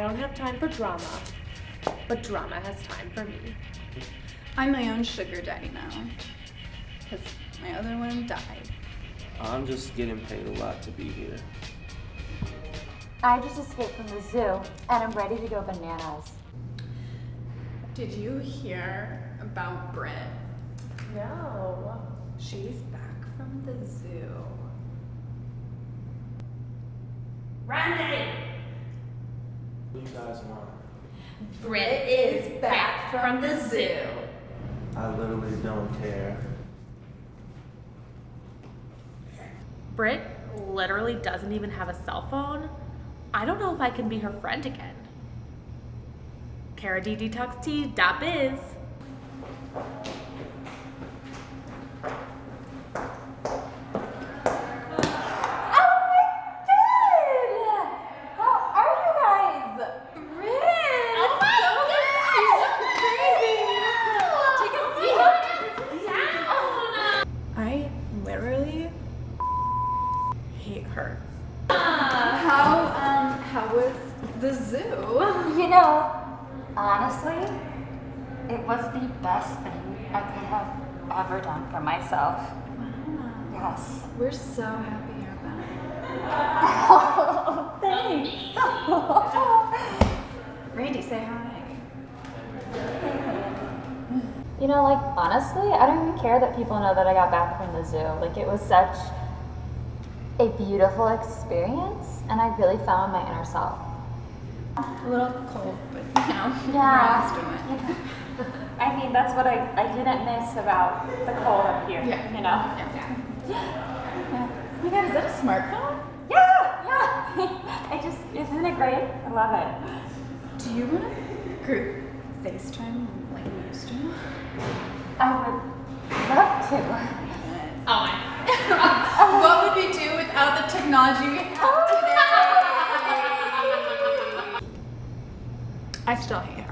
don't have time for drama, but drama has time for me. I'm my own sugar daddy now. Because my other one died. I'm just getting paid a lot to be here. I just escaped from the zoo and I'm ready to go bananas. Did you hear about Brit? No. She's back from the zoo. Randy! What do you guys want? Brit is back from the zoo. I literally don't care. Brit literally doesn't even have a cell phone. I don't know if I can be her friend again. KaraDDTalksT.biz. How are you guys? Oh I literally hate her. How, um, how was the zoo? You know, honestly, it was the best thing I could have ever done for myself. Yes. We're so happy you're back. Oh, thanks. Randy, say hi. You know, like, honestly, I don't even care that people know that I got back from the zoo. Like, it was such a beautiful experience, and I really found my inner self. A little cold, but you know, Yeah. we're to it. I mean, that's what I, I didn't miss about the cold up here, Yeah. you know? Yeah. Oh my god, is that a smartphone? Yeah, yeah. I just, isn't it great? I love it. Do you want to group FaceTime like we used to? I would love to. Oh my. what would we do without the technology we have today? I still hate